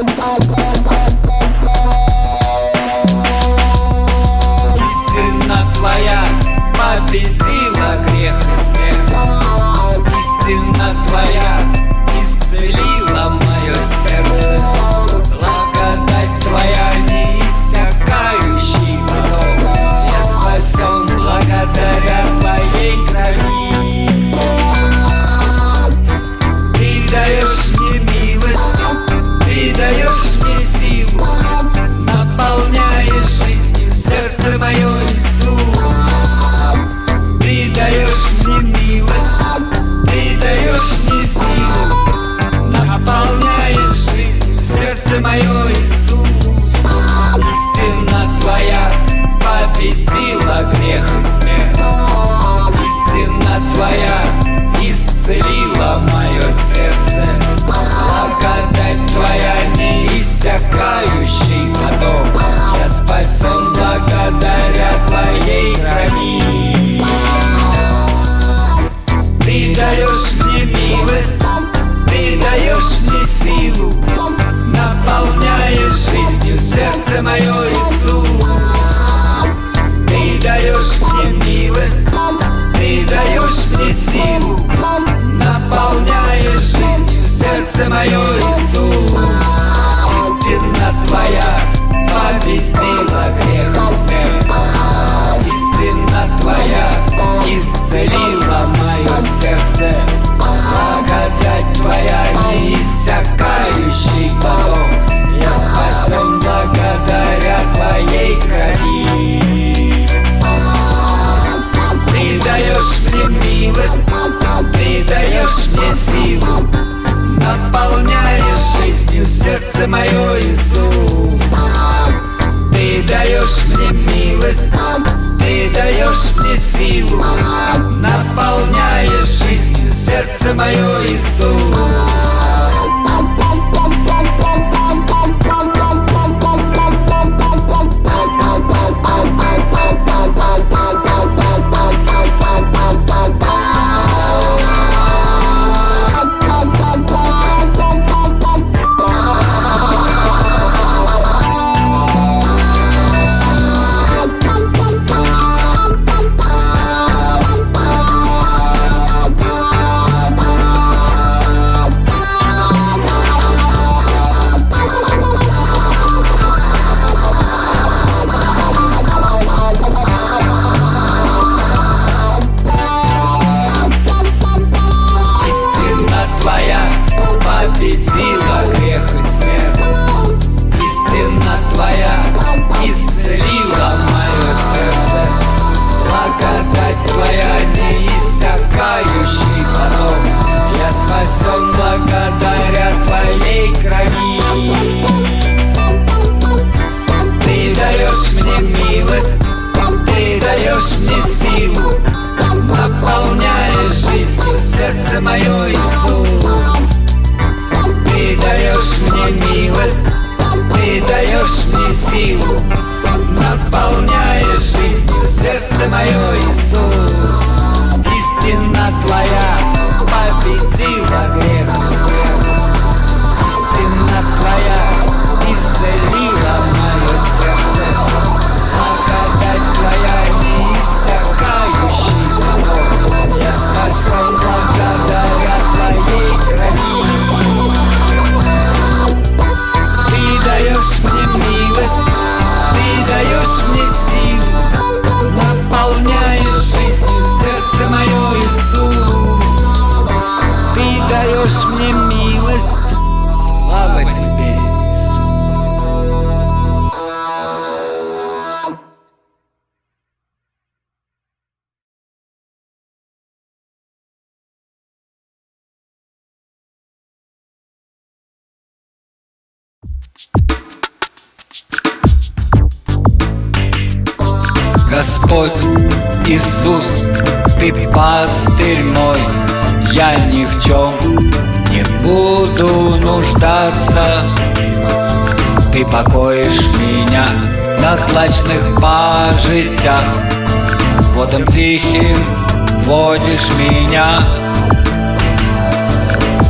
up, up. даешь мне силу, наполняешь жизнью сердце мое, Иисус. Ты даешь мне милость, ты даешь мне силу, наполняешь жизнью сердце мое, Иисус. Истина твоя победит. злачних по життях Водом тихим водишь меня.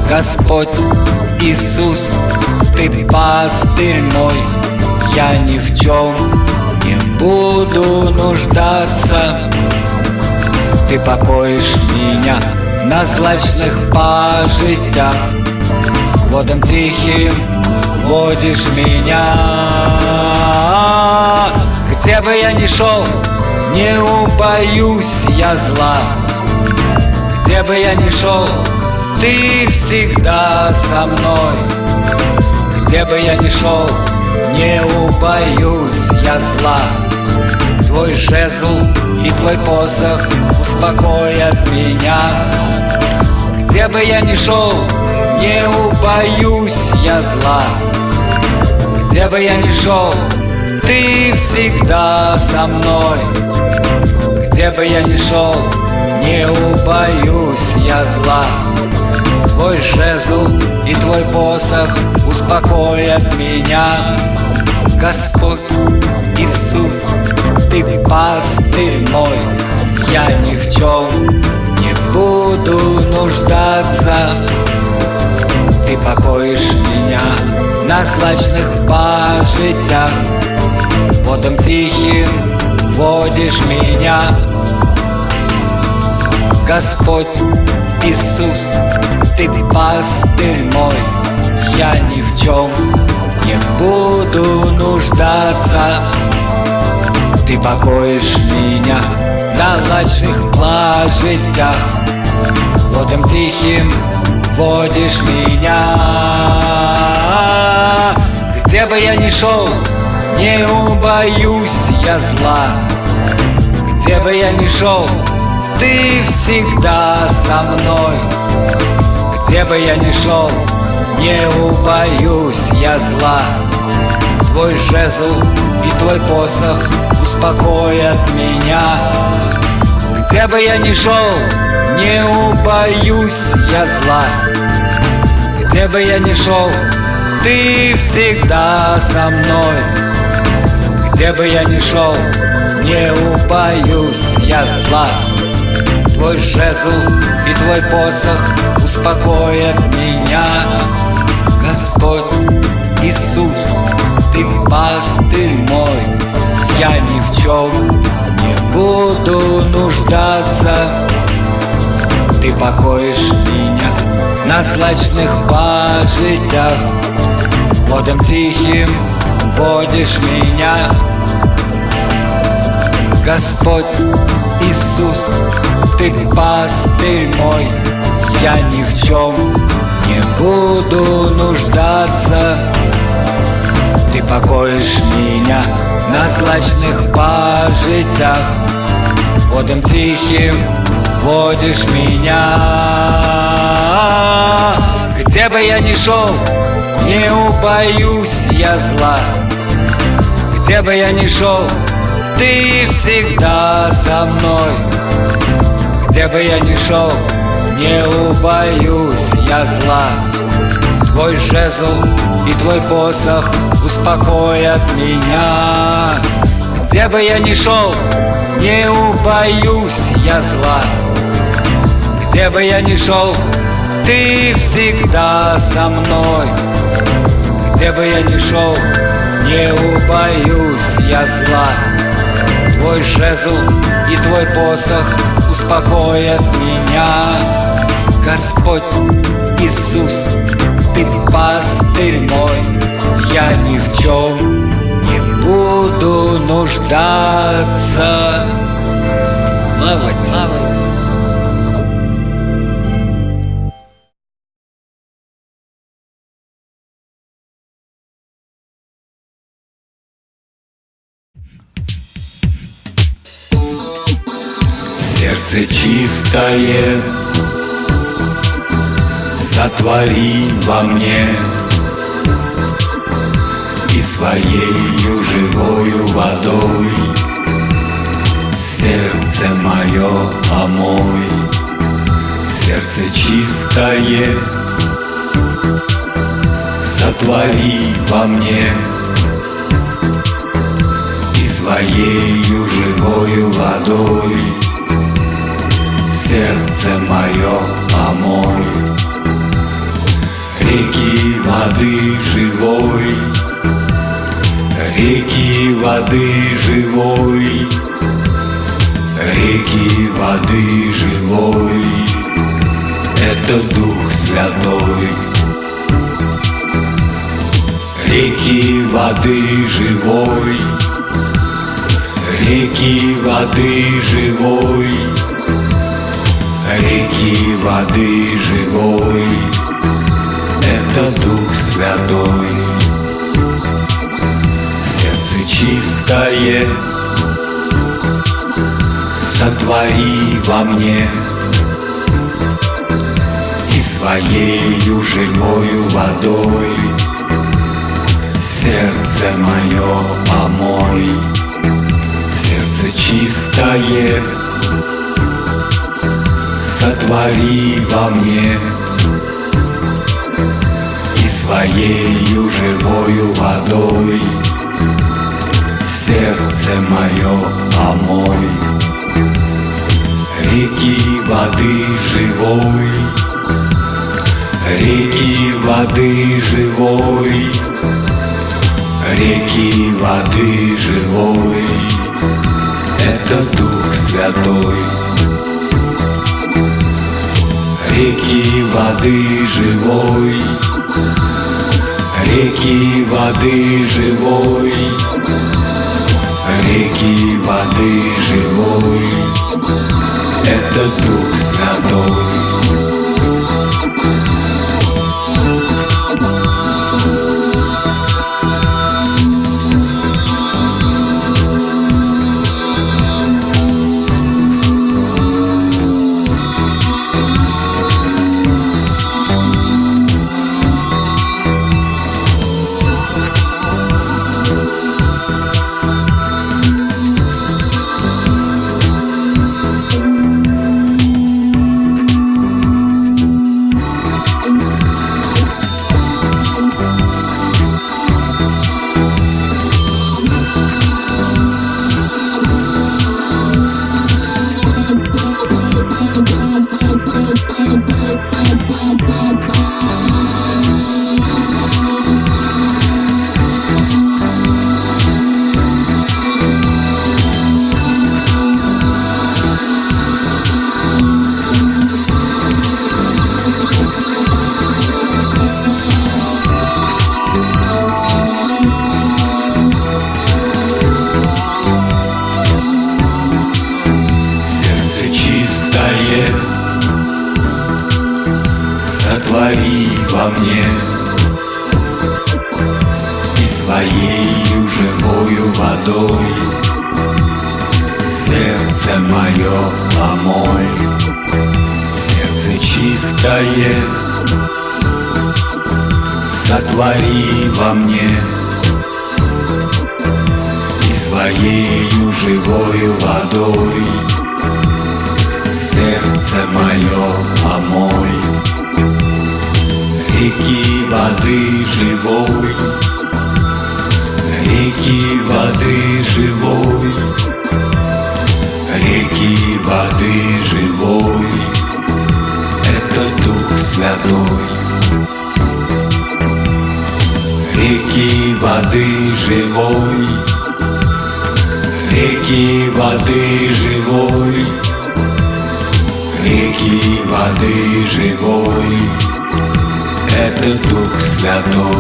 Господь Иисус, Ты пастырь мой. Я ни в чем не буду нуждаться. Ты покоишь меня на злачных пожитях. Водом тихим водишь меня. Где бы я ни шел, не убоюсь я зла. Где бы я ни шел, ты всегда со мной. Где бы я ни шел, не убоюсь я зла. Твой жезл и твой посох успокоят меня. Где бы я ни шел, не убоюсь я зла. Где бы я ни шел, ты всегда со мной. Где бы я ни шел, не убоюсь я зла. Твой жезл и твой посох успокоят меня. Господь Иисус, ты пастырь мой. Я ни в чем не буду нуждаться Ты покоишь меня на злачных пажитях Водом тихим водишь меня. Господь Иисус, ты пастырь мой Я ни в чем не буду нуждаться. Ты покоишь меня на лачных плажитях Водом тихим водишь меня. Где бы я ни шел, не убоюсь я зла. Где бы я ни шел, ты всегда со мной. Где бы я ни шел, не убоюсь я зла. Твой жезл и твой посох успокоят меня. Где бы я ни шел, не убоюсь я зла. Где бы я ни шел, ты всегда со мной. Где бы я ни шел, не убоюсь я зла. Твой жезл и твой посох успокоят меня. Господь Иисус, ты пастырь мой. Я ни в чем не буду нуждаться Ты покоишь меня на злачных пажитях Водом тихим водишь меня. Господь Иисус, ты пастырь мой. Я ни в чем не буду нуждаться. Ты покоишь меня на злачных пажитях Водом тихим водишь меня. Где бы я ни шел, не убоюсь я зла. Где бы я ни шел, ты всегда со мной. Где бы я ни шел, не убоюсь я зла. Твой жезл и твой посох успокоят меня. Где бы я ни шел, не убоюсь я зла Где бы я ни шел, ты всегда со мной. Где бы я ни шел, не убоюсь я зла. Твой жезл и твой посох успокоят меня. Господь Иисус, ты пастырь мой Я ни в чем не буду нуждаться. Слава тебе! Сердце чистое Сотвори во мне И своею живою водой Сердце мое омой Сердце чистое Сотвори во мне своею живою водой Сердце мое омой Реки воды живой. Реки воды живой. Реки воды живой. Это Дух Святой. Реки воды живой. Реки воды живой Реки воды живой. Это Дух Святой. Сердце чистое. Сотвори во мне. И своею живою водой. Сердце мое помой. Сердце чистое Сотвори во мне И своею живою водой Сердце мое омой Реки воды живой Реки воды живой Реки воды живой. Это Дух Святой Реки воды живой. Реки воды живой. Реки воды живой. Это Дух Святой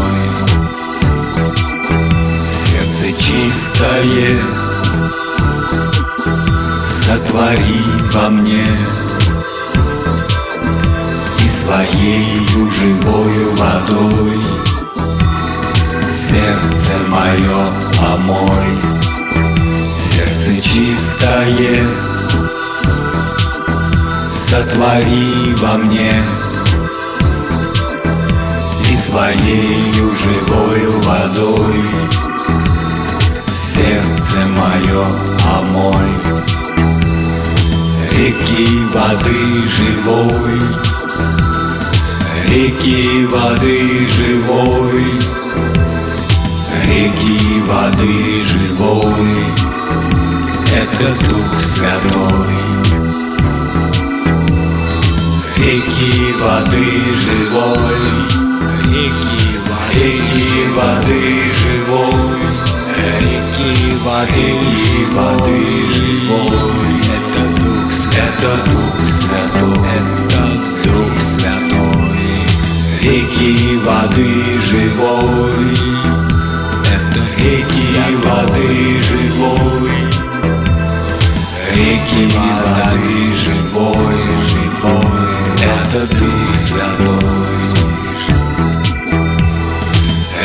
Святой Сердце чистое Сотвори во мне. И своею живою водой Сердце мое омой Сердце чистое Сотвори во мне своею живою водой. Сердце мое омой Реки воды живой. Реки воды живой. Реки воды живой. Это Дух Святой. Реки воды живой реки воды, реки воды живой, реки воды и воды живой. Это Дух Святой, Дух Святой, это Дух Святой, реки воды живой. Это реки Святой. воды живой, реки воды живой, живой. Это Дух Святой.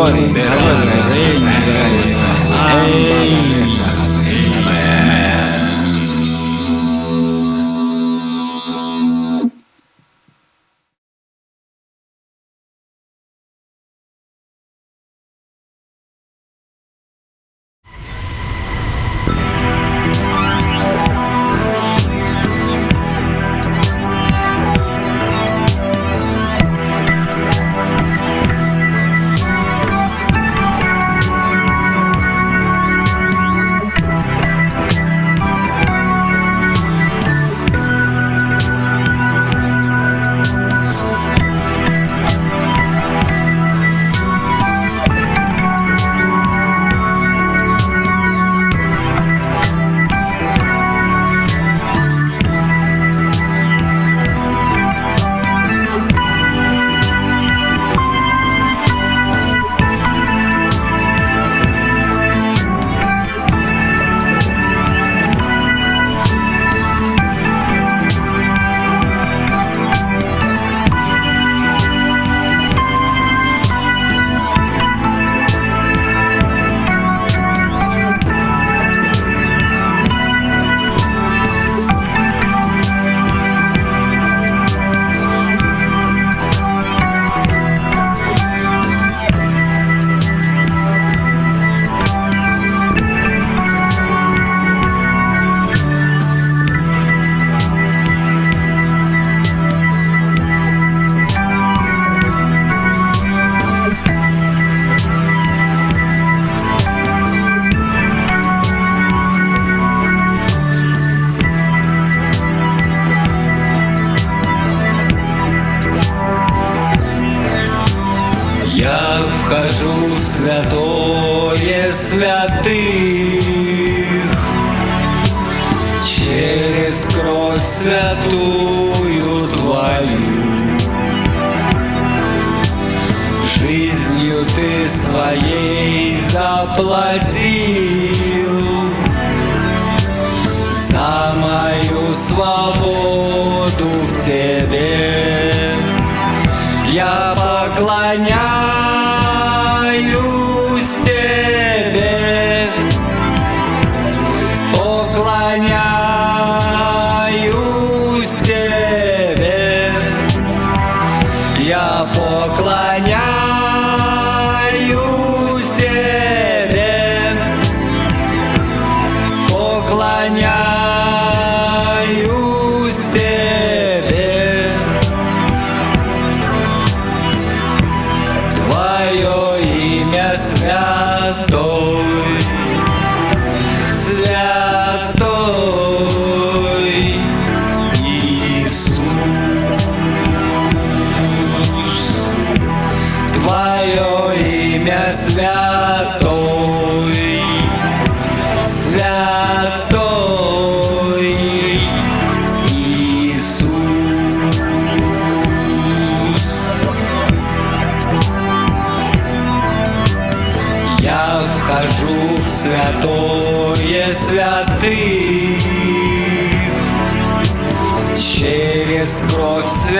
问你，还问你，所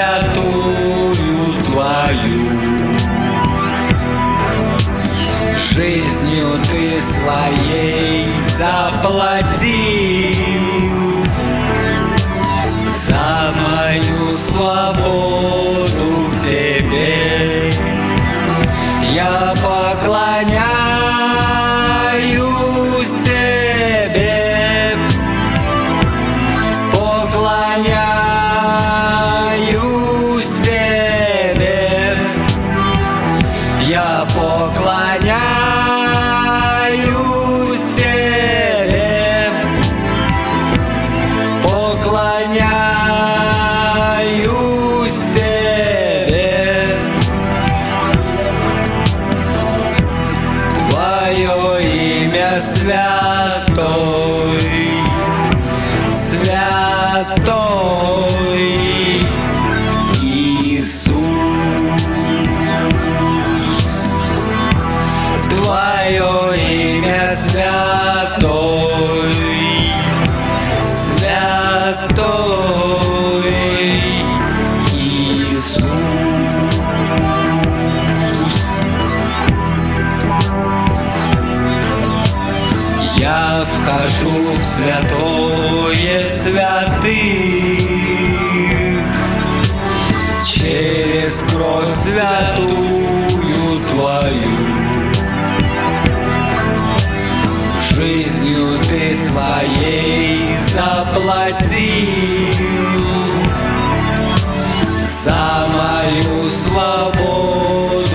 святую твою. Жизнью ты своей заплатил. За мою свободу Я вхожу в святое святых. Через кровь святую твою. Жизнью ты своей заплатил. За мою свободу.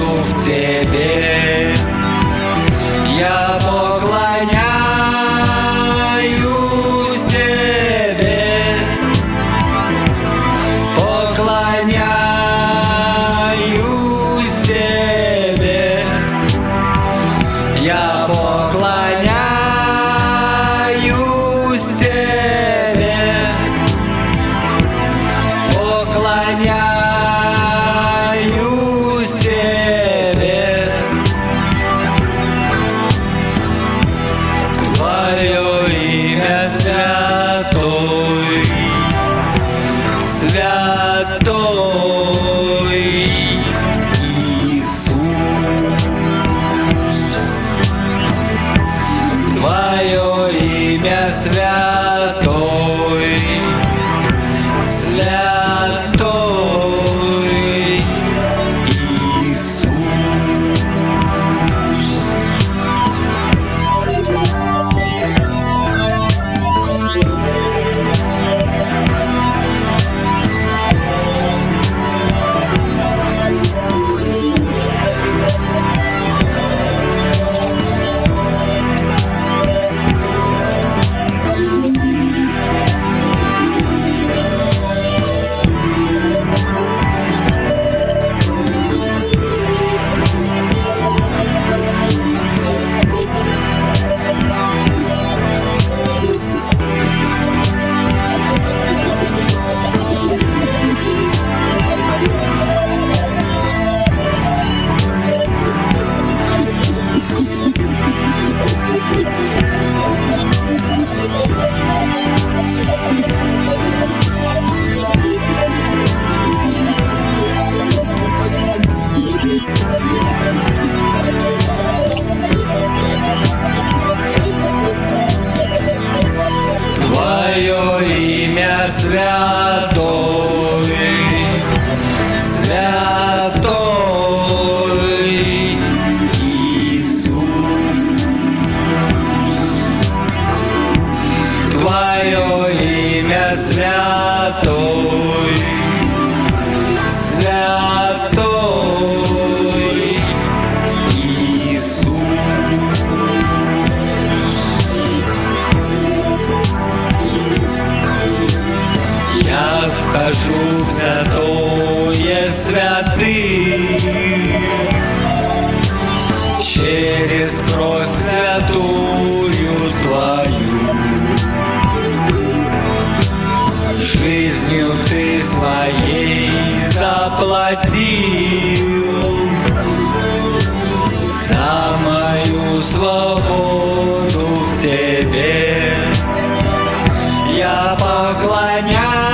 поклоняйся.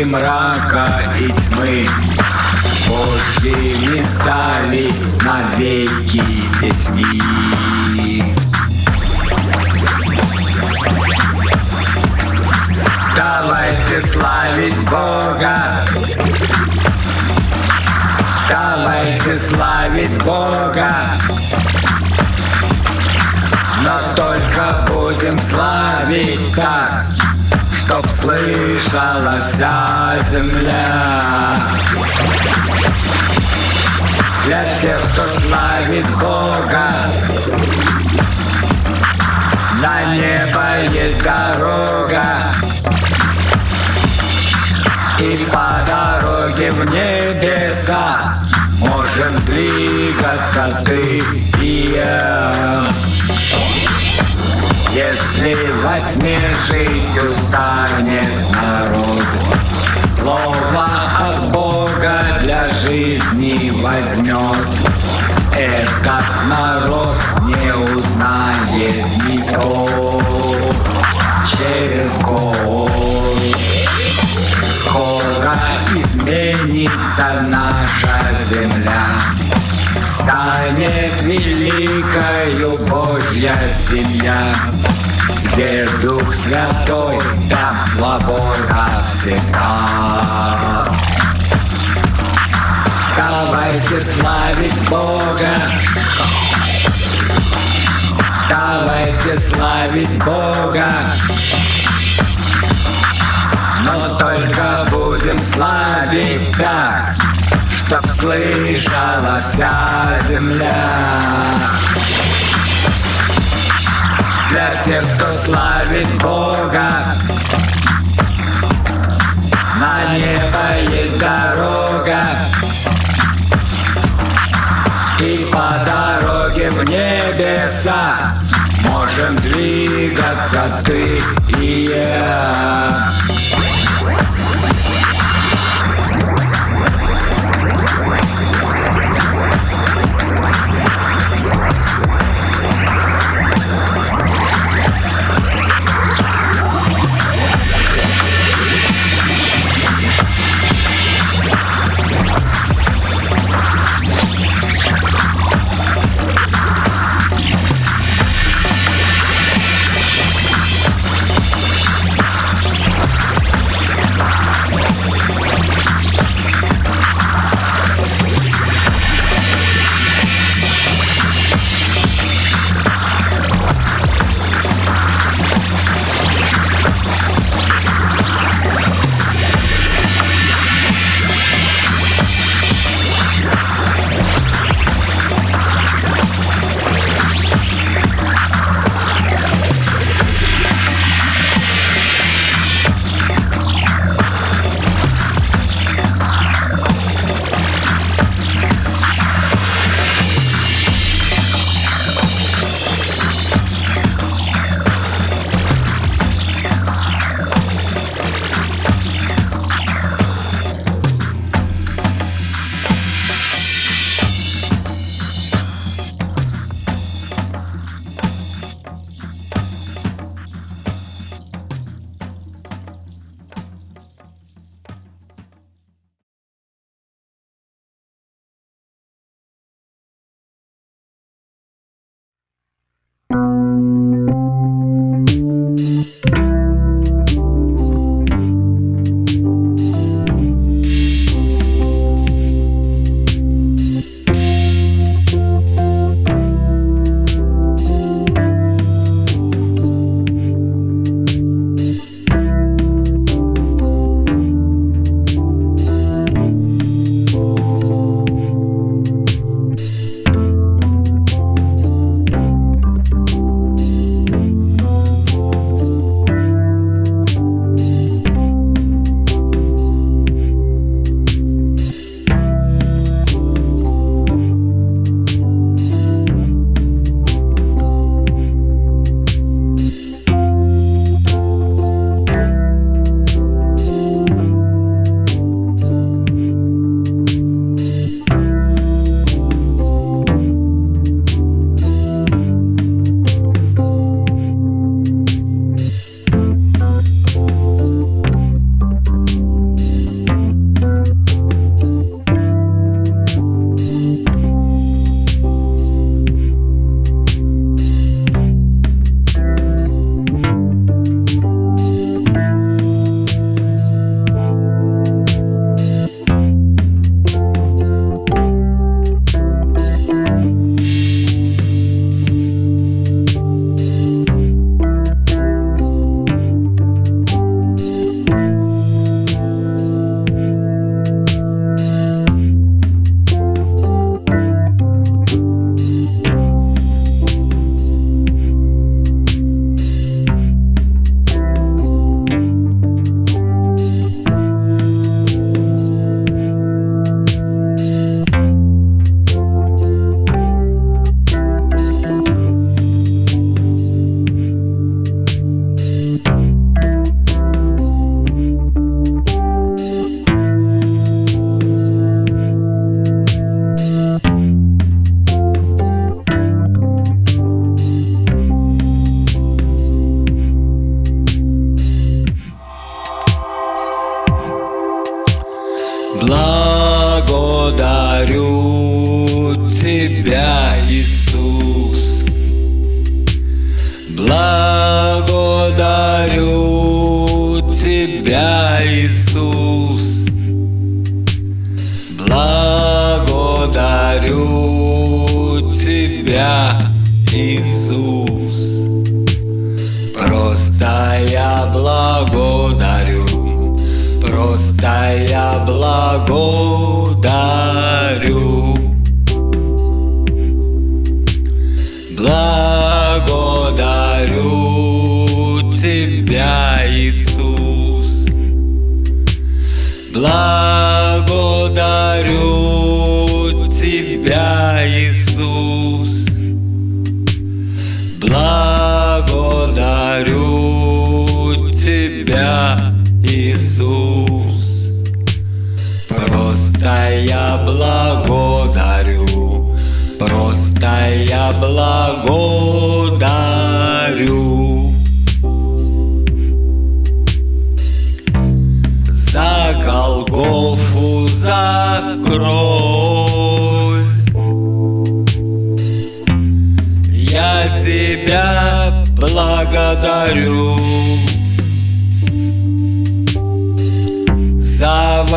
и мрака, и тьмы. не стали навеки детьми. Давайте славить Бога, Давайте славить Бога, но только будем славить так. Чтоб слышала вся земля. Для тех, кто славит Бога На небо есть дорога. И по дороге в небеса Можем двигаться ты и я. Если возьми жить устанет народ. Слово от Бога для жизни возьмет. Этот народ не узнает никто. Через год Скоро изменится наша земля станет великою Божья семья. Где Дух Святой, там свобода всегда. Давайте славить Бога, Давайте славить Бога, но только будем славить так. Да. Чтоб слышала вся земля. Для тех, кто славит Бога На небо есть дорога. И по дороге в небеса Можем двигаться ты и я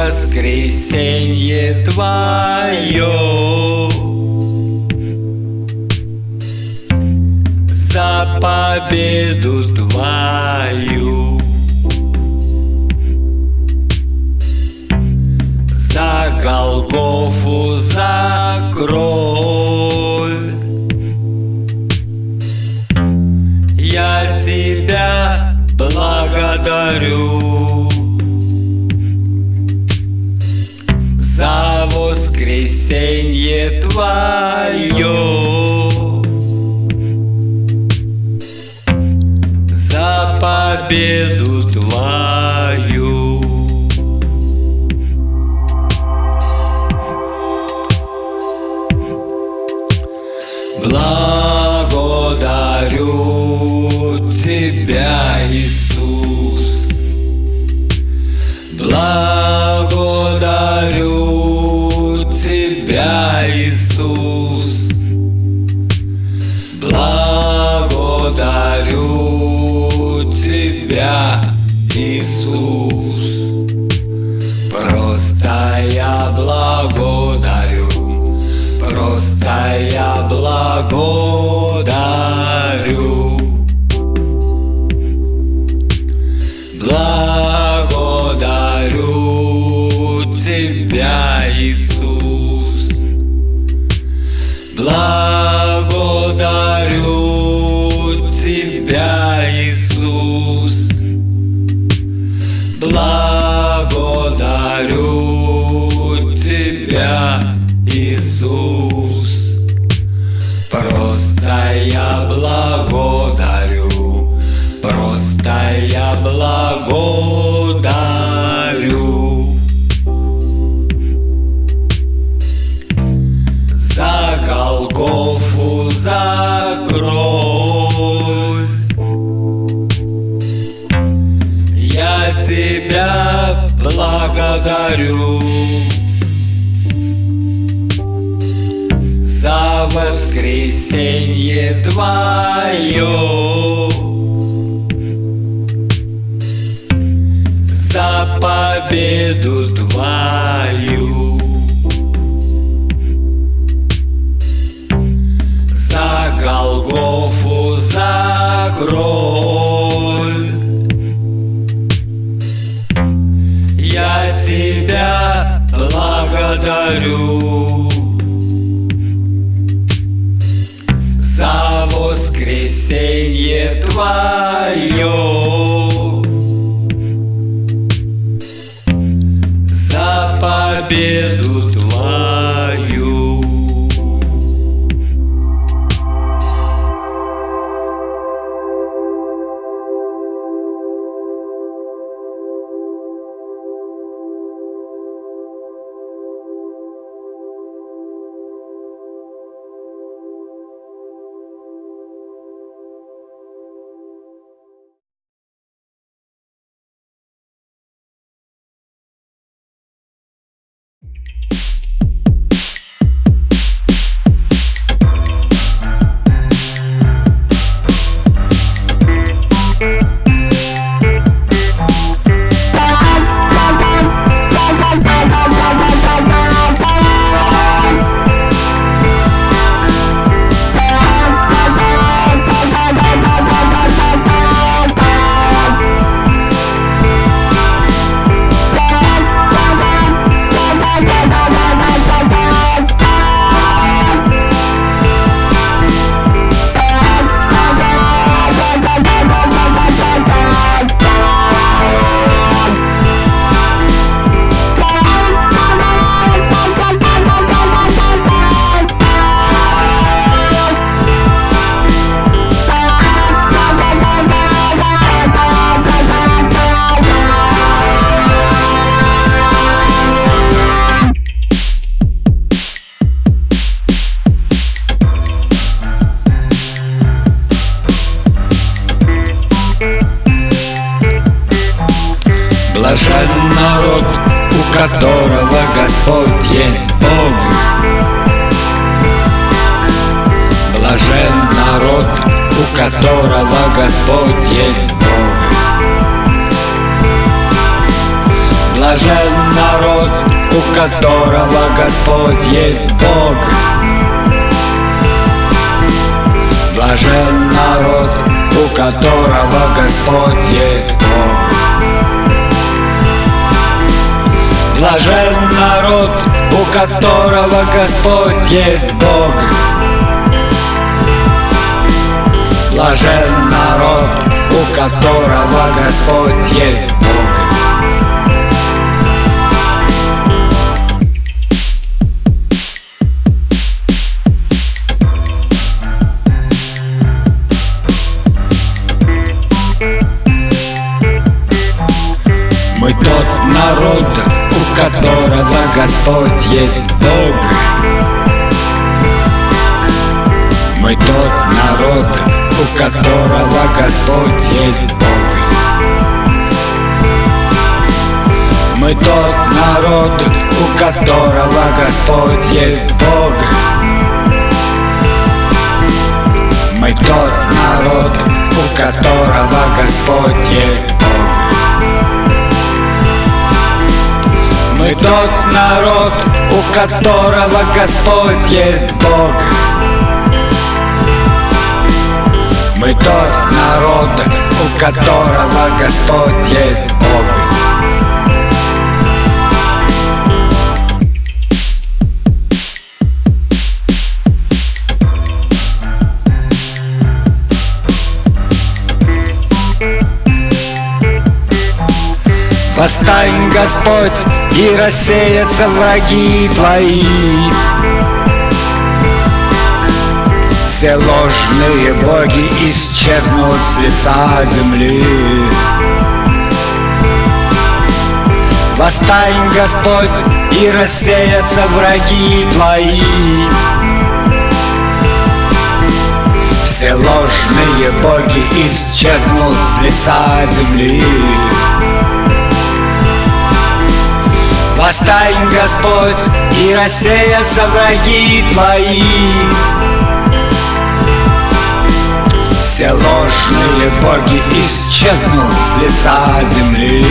воскресенье твое. За победу твою. За Голгофу, за кровь. Я тебя благодарю воскресенье твое За победу Тебя, Иисус. Просто я благодарю, твое За победу твою. За Голгофу, за кровь Я тебя благодарю твое За победу Господь есть Бог. Блажен народ, у которого Господь есть Бог Господь есть Бог. Мы тот народ, у которого Господь есть Бог. Мы тот народ, у которого Господь есть Бог. Мы тот народ, у которого Господь есть Бог Мы тот народ, у которого Господь есть Бог. Мы тот народ, у которого Господь есть Бог Восстань, Господь, и рассеятся враги Твои. Все ложные боги исчезнут с лица земли. Восстань, Господь, и рассеятся враги Твои. Все ложные боги исчезнут с лица земли Восстань, Господь, и рассеятся враги Твои. Все ложные боги исчезнут с лица земли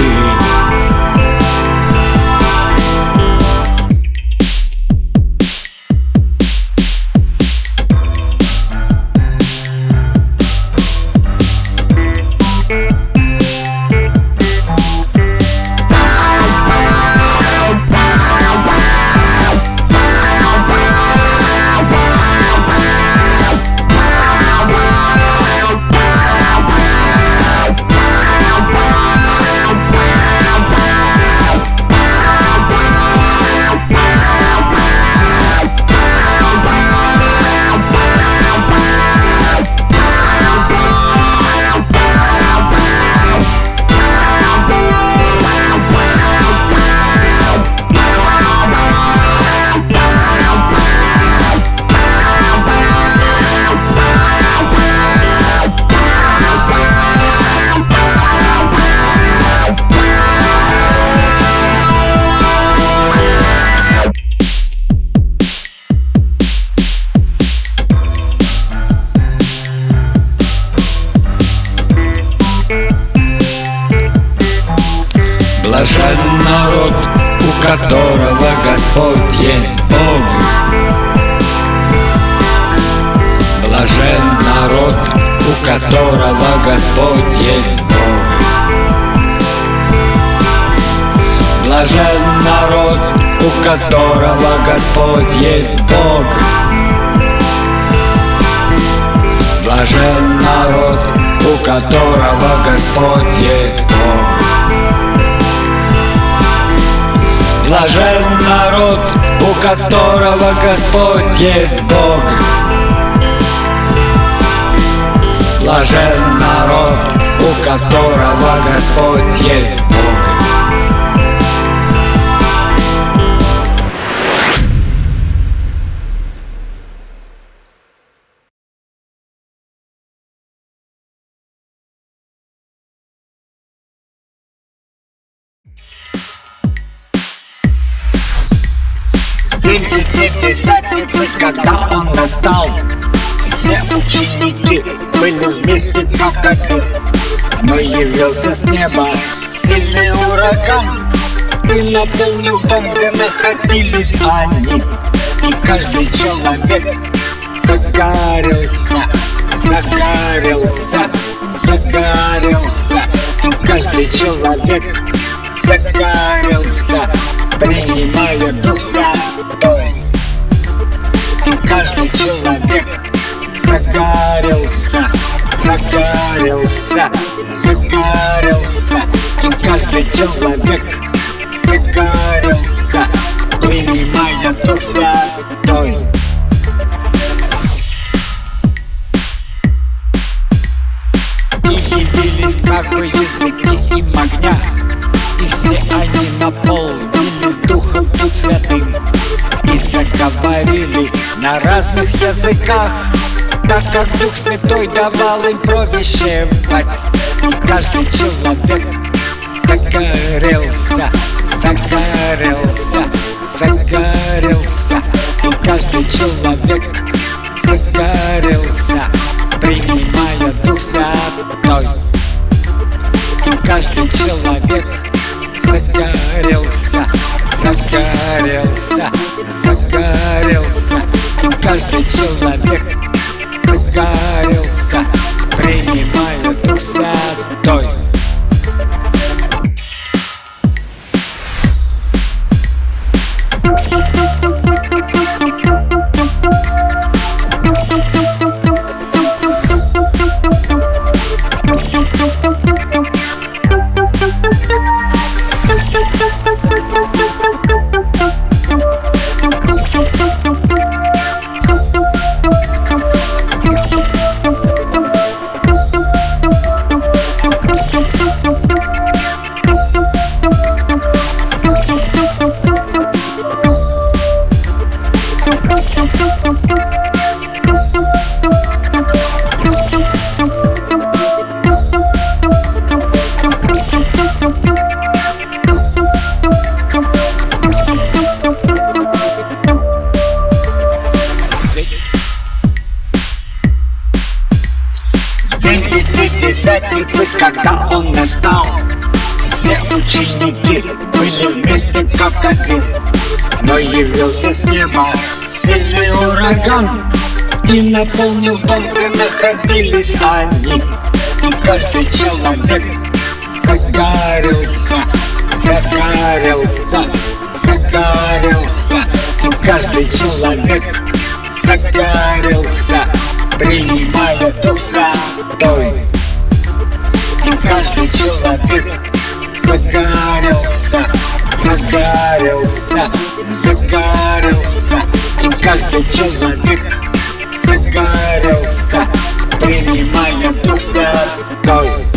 которого Господь есть Бог. Блажен народ, у которого Господь есть Бог. Блажен народ, у которого Господь есть Бог. Блажен народ, у которого Господь есть Бог Блажен народ, у которого Господь есть Бог. Теперь пятидесятницы, когда он достал все ученики были вместе как один Но явился с неба сильный ураган. И наполнил дом, где находились они И каждый человек загорелся Загорелся, загорелся. И каждый человек загорелся Принимая Дух Святой. И каждый человек загорелся Загорелся, загорелся И каждый человек. Загорелся Принимая Дух Святой. И явились как бы языки им огня И все они наполнились Духом Тут Святым И заговорили на разных языках Так как Дух Святой давал им провещевать каждый человек загорелся Загорелся, загорелся. И каждый человек загорелся Принимая Дух Святой. Каждый человек загорелся Загорелся, загорелся. И каждый человек загорелся Принимая Дух Святой День Пятидесятницы, когда он настал Все ученики были вместе как один. Но явился с неба сильный ураган И наполнил дом, где находились они. И каждый человек загорелся Загорелся, загорелся. И каждый человек загорелся Принимая Дух Святой каждый человек загорелся Загорелся, загорелся. И каждый человек загорелся Принимая Дух Святой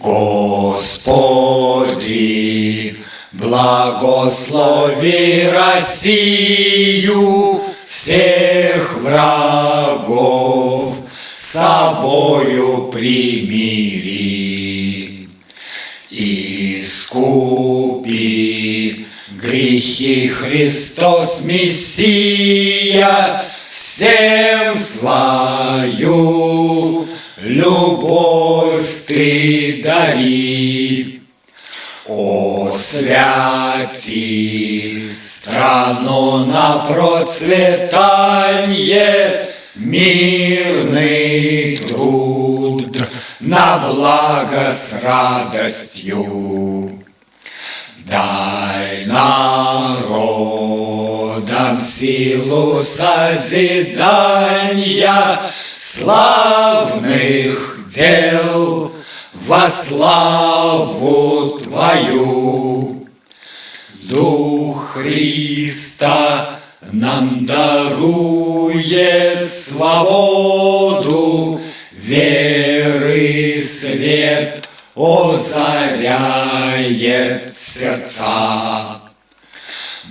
Господи, благослови Россию, всех врагов собою примири. Искупи грехи Христос Мессия, всем слаю любовь ты дари. О, святи страну на процветание, Мирный труд на благо с радостью. Дай силу созидания славных дел во славу Твою. Дух Христа нам дарует свободу, веры свет озаряет сердца.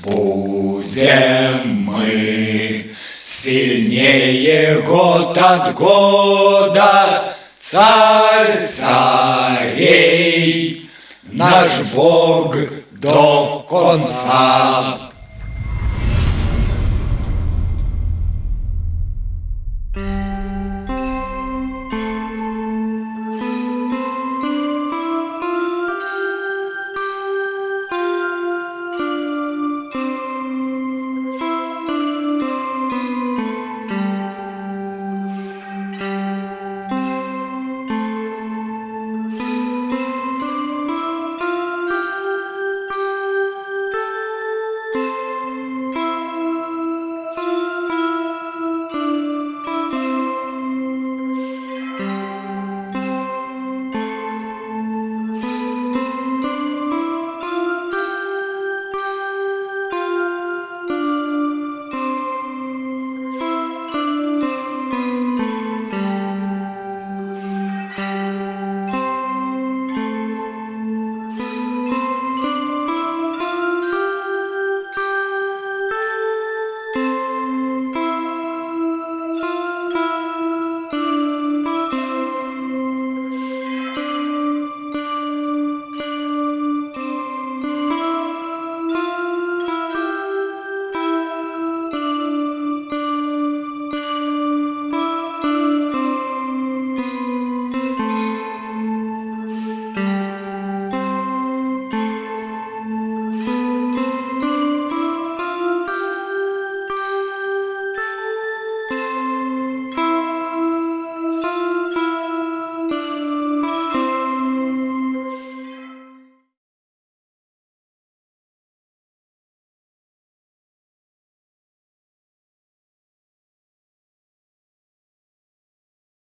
Будем мы сильнее год от года, Царь царей, наш Бог до конца.